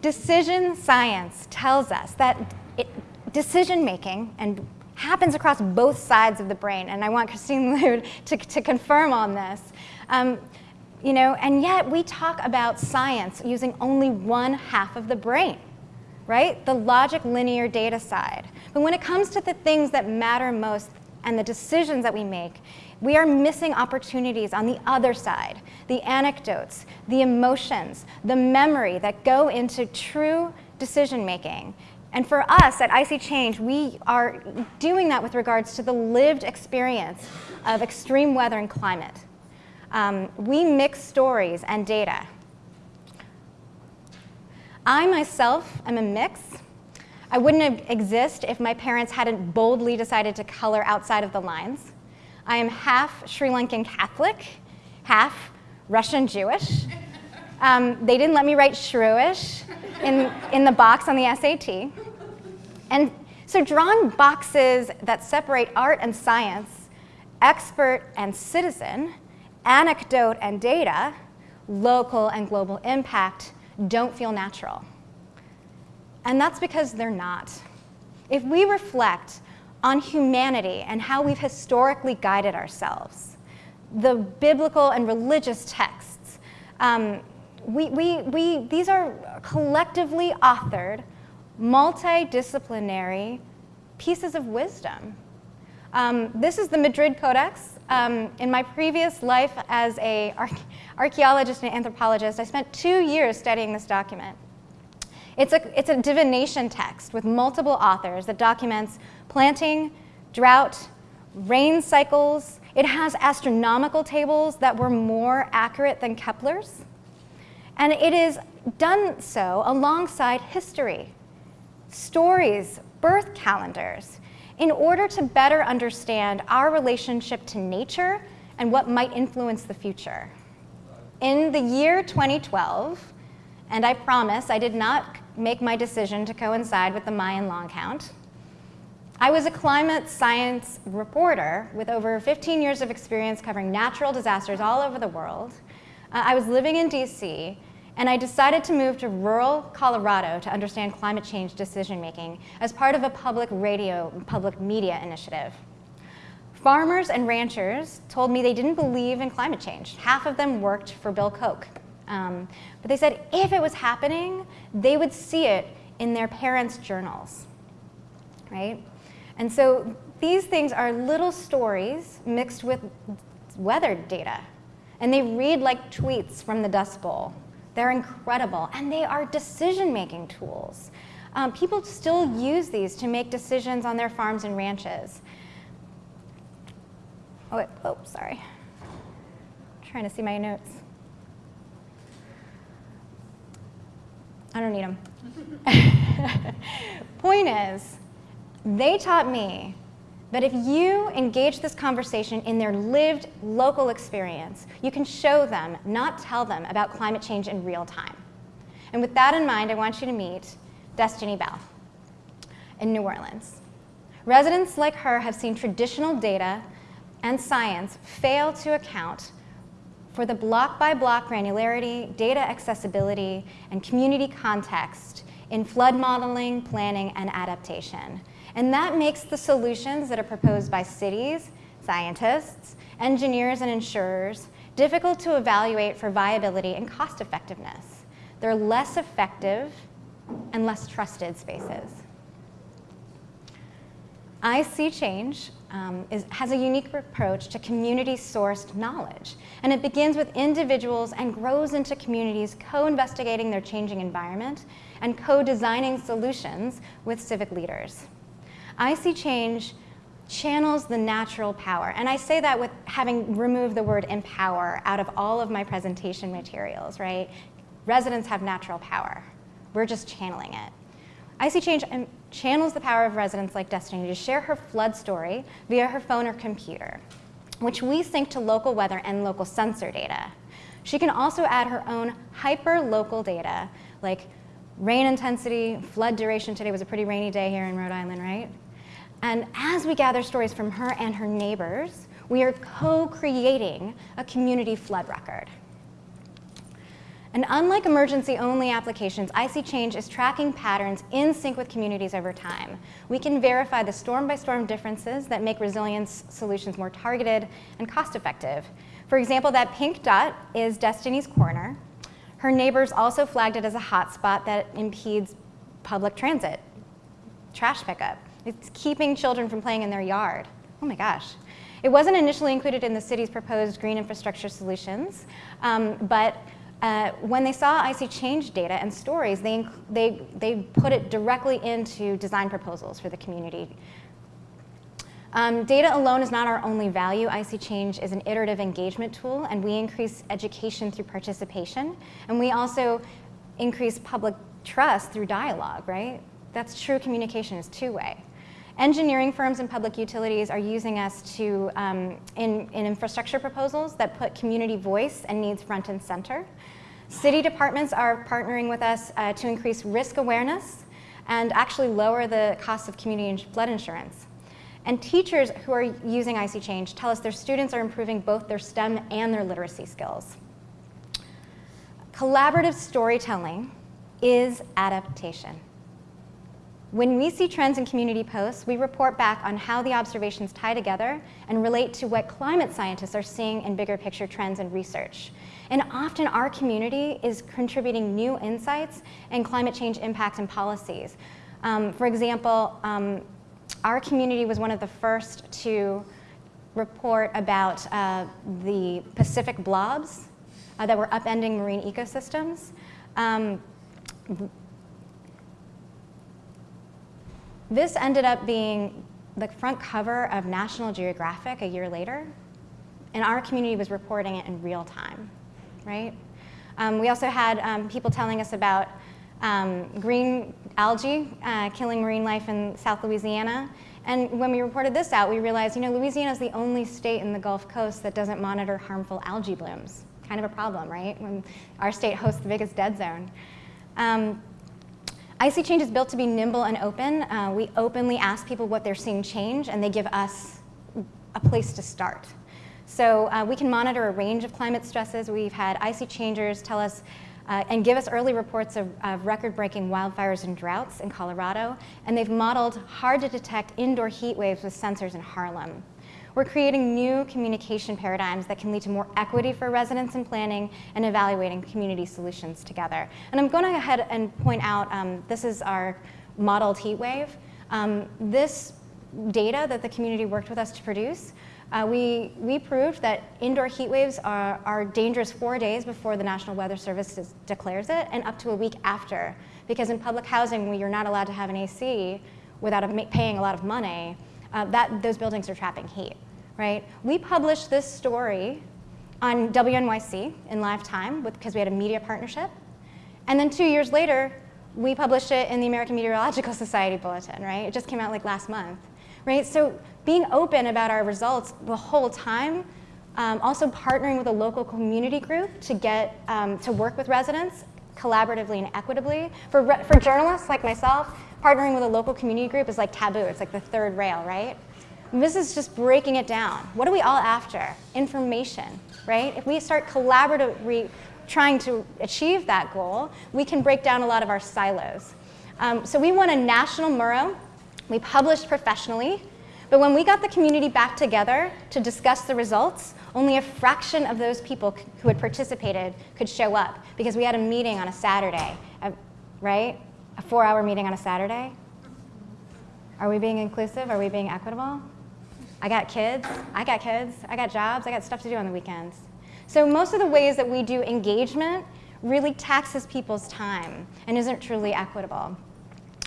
Decision science tells us that it, decision making and happens across both sides of the brain, and I want Christine Lude to, to confirm on this. Um, you know, and yet we talk about science using only one half of the brain, right? The logic linear data side. But when it comes to the things that matter most and the decisions that we make, we are missing opportunities on the other side, the anecdotes, the emotions, the memory that go into true decision making. And for us at ISeeChange, we are doing that with regards to the lived experience of extreme weather and climate. Um, we mix stories and data. I myself am a mix. I wouldn't exist if my parents hadn't boldly decided to color outside of the lines. I am half Sri Lankan Catholic, half Russian Jewish. Um, they didn't let me write Shrewish in, in the box on the SAT. And so drawing boxes that separate art and science, expert and citizen, anecdote and data, local and global impact don't feel natural. And that's because they're not. If we reflect on humanity and how we've historically guided ourselves, the biblical and religious texts, um, we, we, we, these are collectively authored, multidisciplinary pieces of wisdom. Um, this is the Madrid Codex. Um, in my previous life as an archaeologist and anthropologist, I spent two years studying this document. It's a, it's a divination text with multiple authors that documents planting, drought, rain cycles. It has astronomical tables that were more accurate than Kepler's. And it is done so alongside history, stories, birth calendars, in order to better understand our relationship to nature and what might influence the future. In the year 2012, and I promise I did not make my decision to coincide with the Mayan long count, I was a climate science reporter with over 15 years of experience covering natural disasters all over the world. Uh, I was living in DC and I decided to move to rural Colorado to understand climate change decision making as part of a public radio, public media initiative. Farmers and ranchers told me they didn't believe in climate change. Half of them worked for Bill Koch. Um, but they said if it was happening, they would see it in their parents' journals, right? And so these things are little stories mixed with weather data. And they read like tweets from the Dust Bowl. They're incredible, and they are decision-making tools. Um, people still use these to make decisions on their farms and ranches. Oh, wait, oh, sorry. I'm trying to see my notes. I don't need them. Point is, they taught me that if you engage this conversation in their lived local experience, you can show them, not tell them, about climate change in real time. And with that in mind, I want you to meet Destiny Bell in New Orleans. Residents like her have seen traditional data and science fail to account for the block-by-block -block granularity, data accessibility, and community context in flood modeling, planning, and adaptation. And that makes the solutions that are proposed by cities, scientists, engineers, and insurers difficult to evaluate for viability and cost effectiveness. They're less effective and less trusted spaces. ISeeChange um, is, has a unique approach to community-sourced knowledge, and it begins with individuals and grows into communities co-investigating their changing environment and co-designing solutions with civic leaders. ISeeChange channels the natural power. And I say that with having removed the word empower out of all of my presentation materials, right? Residents have natural power. We're just channeling it. ISeeChange um, channels the power of residents like Destiny to share her flood story via her phone or computer, which we sync to local weather and local sensor data. She can also add her own hyper-local data, like rain intensity, flood duration. Today was a pretty rainy day here in Rhode Island, right? And as we gather stories from her and her neighbors, we are co-creating a community flood record. And unlike emergency-only applications, ISeeChange is tracking patterns in sync with communities over time. We can verify the storm-by-storm -storm differences that make resilience solutions more targeted and cost-effective. For example, that pink dot is Destiny's Corner. Her neighbors also flagged it as a hotspot that impedes public transit, trash pickup. It's keeping children from playing in their yard. Oh my gosh. It wasn't initially included in the city's proposed green infrastructure solutions, um, but uh, when they saw ISeeChange data and stories, they, they, they put it directly into design proposals for the community. Um, data alone is not our only value. ISeeChange is an iterative engagement tool, and we increase education through participation. And we also increase public trust through dialogue, right? That's true communication is two-way. Engineering firms and public utilities are using us to, um, in, in infrastructure proposals that put community voice and needs front and center. City departments are partnering with us uh, to increase risk awareness and actually lower the cost of community flood insurance. And teachers who are using ISeeChange tell us their students are improving both their STEM and their literacy skills. Collaborative storytelling is adaptation. When we see trends in community posts, we report back on how the observations tie together and relate to what climate scientists are seeing in bigger picture trends and research. And often our community is contributing new insights and climate change impacts and policies. Um, for example, um, our community was one of the first to report about uh, the Pacific blobs uh, that were upending marine ecosystems. Um, This ended up being the front cover of National Geographic a year later, and our community was reporting it in real time, right? Um, we also had um, people telling us about um, green algae uh, killing marine life in South Louisiana. And when we reported this out, we realized, you know, Louisiana is the only state in the Gulf Coast that doesn't monitor harmful algae blooms. Kind of a problem, right? When our state hosts the biggest dead zone. Um, ISeeChange is built to be nimble and open. Uh, we openly ask people what they're seeing change, and they give us a place to start. So uh, we can monitor a range of climate stresses. We've had ISeeChangers tell us uh, and give us early reports of, of record-breaking wildfires and droughts in Colorado, and they've modeled hard-to-detect indoor heat waves with sensors in Harlem. We're creating new communication paradigms that can lead to more equity for residents in planning and evaluating community solutions together. And I'm going to go ahead and point out, um, this is our modeled heat wave. Um, this data that the community worked with us to produce, uh, we, we proved that indoor heat waves are, are dangerous four days before the National Weather Service declares it and up to a week after. Because in public housing, where you're not allowed to have an AC without a, paying a lot of money, uh, that, those buildings are trapping heat right? We published this story on WNYC in live time because we had a media partnership. And then two years later, we published it in the American Meteorological Society Bulletin, right? It just came out like last month, right? So being open about our results the whole time, um, also partnering with a local community group to get, um, to work with residents collaboratively and equitably. For, for journalists like myself, partnering with a local community group is like taboo. It's like the third rail, right? This is just breaking it down. What are we all after? Information, right? If we start collaboratively trying to achieve that goal, we can break down a lot of our silos. Um, so we won a national Murrow. We published professionally. But when we got the community back together to discuss the results, only a fraction of those people who had participated could show up because we had a meeting on a Saturday, right? A four-hour meeting on a Saturday. Are we being inclusive? Are we being equitable? I got kids, I got kids, I got jobs, I got stuff to do on the weekends. So most of the ways that we do engagement really taxes people's time and isn't truly equitable.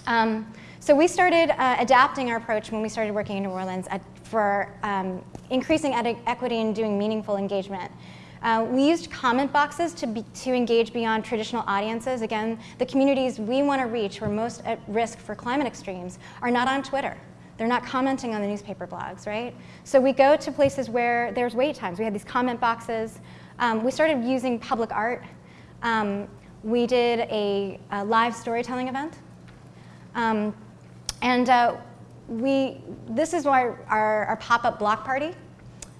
Um, so we started uh, adapting our approach when we started working in New Orleans at, for um, increasing equity and doing meaningful engagement. Uh, we used comment boxes to, be, to engage beyond traditional audiences. Again, the communities we want to reach who are most at risk for climate extremes are not on Twitter. They're not commenting on the newspaper blogs, right? So we go to places where there's wait times. We had these comment boxes. Um, we started using public art. Um, we did a, a, live storytelling event. Um, and uh, we, this is our, our, our pop-up block party.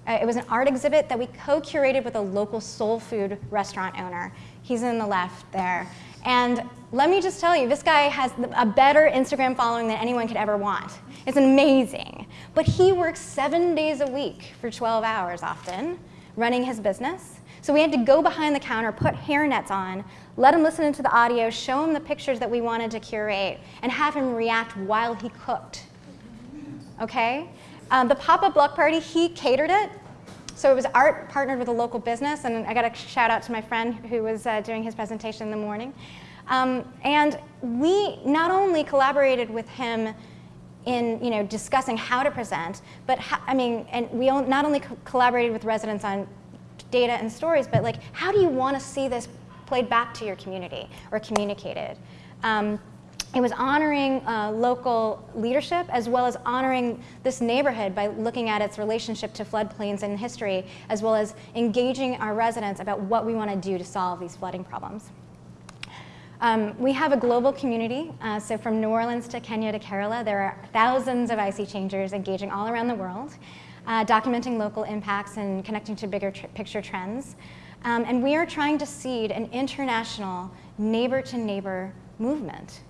Uh, it was an art exhibit that we co-curated with a local soul food restaurant owner. He's in the left there. And let me just tell you, this guy has a better Instagram following than anyone could ever want. It's amazing. But he works seven days a week for 12 hours often, running his business. So we had to go behind the counter, put hairnets on, let him listen to the audio, show him the pictures that we wanted to curate, and have him react while he cooked. Okay? Um, the pop-up block party, he catered it. So it was art partnered with a local business, and I got a shout out to my friend who was uh, doing his presentation in the morning. Um, and we not only collaborated with him in you know, discussing how to present, but I mean, and we not only co collaborated with residents on data and stories, but like, how do you want to see this played back to your community or communicated? Um, it was honoring uh, local leadership as well as honoring this neighborhood by looking at its relationship to floodplains and history, as well as engaging our residents about what we want to do to solve these flooding problems. Um, we have a global community, uh, so from New Orleans to Kenya to Kerala, there are thousands of ISeeChangers engaging all around the world, uh, documenting local impacts and connecting to bigger tr picture trends. Um, and we are trying to seed an international neighbor-to-neighbor -neighbor movement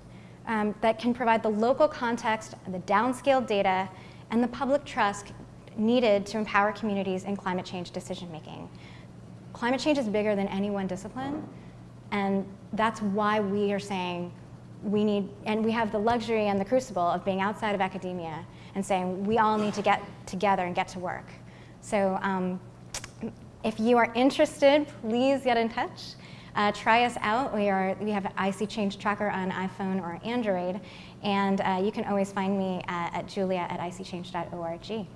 um, that can provide the local context, the downscaled data, and the public trust needed to empower communities in climate change decision making. Climate change is bigger than any one discipline, and that's why we are saying we need, and we have the luxury and the crucible of being outside of academia and saying we all need to get together and get to work. So um, if you are interested, please get in touch. Uh, try us out. We, are, we have ISeeChange Tracker on iPhone or Android, and uh, you can always find me at, at julia at iseechange.org.